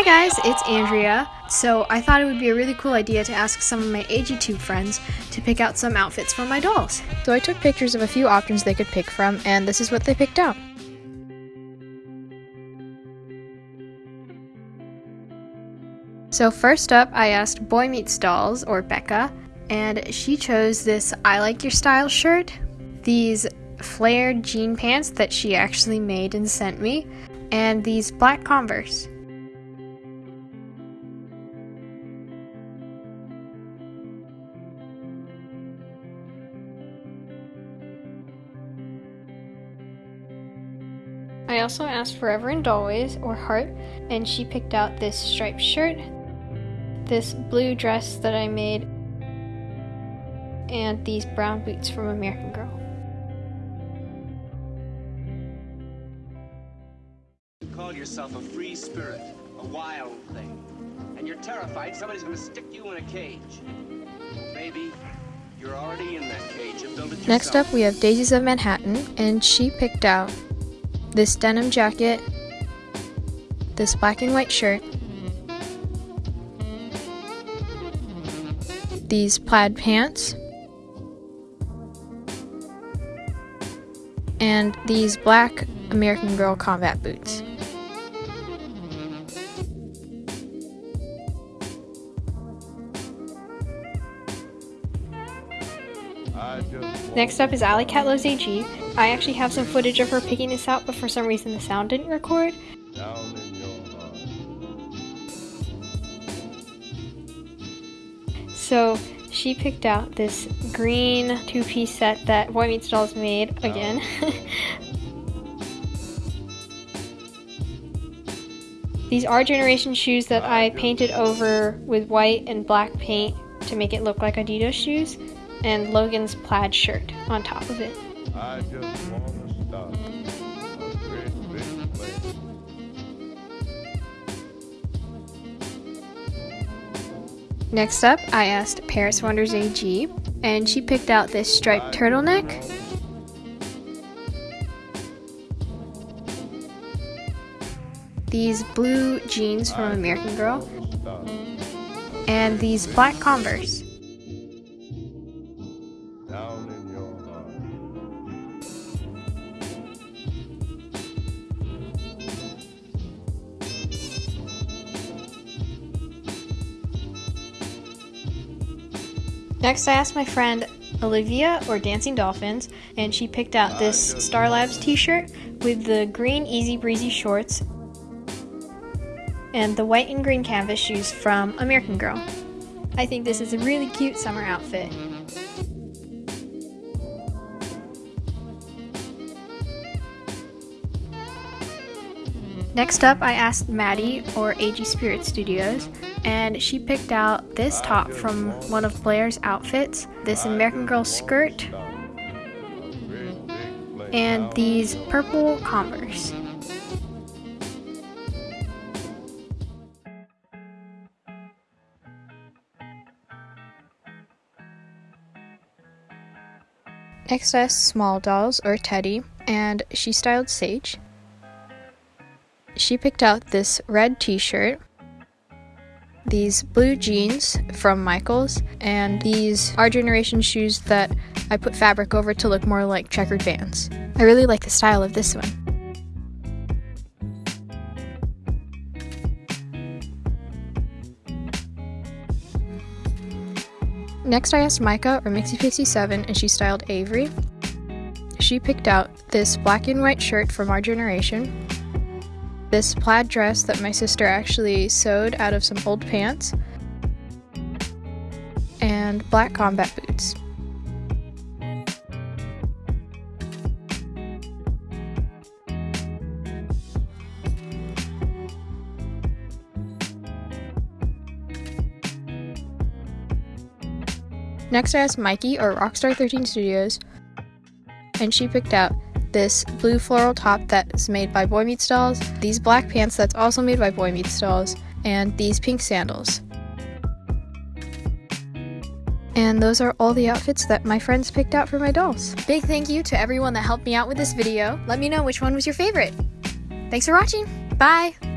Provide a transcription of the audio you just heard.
Hi guys, it's Andrea. So I thought it would be a really cool idea to ask some of my AGTube friends to pick out some outfits for my dolls. So I took pictures of a few options they could pick from, and this is what they picked out. So first up, I asked Boy Meets Dolls, or Becca, and she chose this I Like Your Style shirt, these flared jean pants that she actually made and sent me, and these black Converse. I also asked Forever and Always, or Heart, and she picked out this striped shirt, this blue dress that I made, and these brown boots from American Girl. You call yourself a free spirit, a wild thing, and you're terrified somebody's gonna stick you in a cage. Maybe you're already in that cage and built it. Next up, we have Daisies of Manhattan, and she picked out this denim jacket, this black and white shirt, these plaid pants, and these black American Girl combat boots. Next up is Alley Cat Loves AG. I actually have some footage of her picking this out, but for some reason the sound didn't record. So she picked out this green two-piece set that Boy Meets Dolls made oh. again. These are generation shoes that I painted over with white and black paint to make it look like Adidas shoes and Logan's plaid shirt on top of it. Next up, I asked Paris Wonders AG, and she picked out this striped turtleneck. These blue jeans from American Girl. And these black Converse. Next, I asked my friend Olivia, or Dancing Dolphins, and she picked out this Star Labs t shirt with the green Easy Breezy shorts and the white and green canvas shoes from American Girl. I think this is a really cute summer outfit. Next up, I asked Maddie, or AG Spirit Studios, and she picked out this top from one of Blair's outfits, this American Girl skirt, and these purple Converse. XS Small Dolls, or Teddy, and she styled Sage. She picked out this red t-shirt, these blue jeans from Michaels, and these Our Generation shoes that I put fabric over to look more like checkered vans. I really like the style of this one. Next I asked Micah, or Mixie67, and she styled Avery. She picked out this black and white shirt from Our Generation, this plaid dress that my sister actually sewed out of some old pants, and black combat boots. Next I asked Mikey, or Rockstar13 Studios, and she picked out this blue floral top that's made by Boy Meets Dolls, these black pants that's also made by Boy Meets Dolls, and these pink sandals. And those are all the outfits that my friends picked out for my dolls. Big thank you to everyone that helped me out with this video. Let me know which one was your favorite. Thanks for watching. Bye!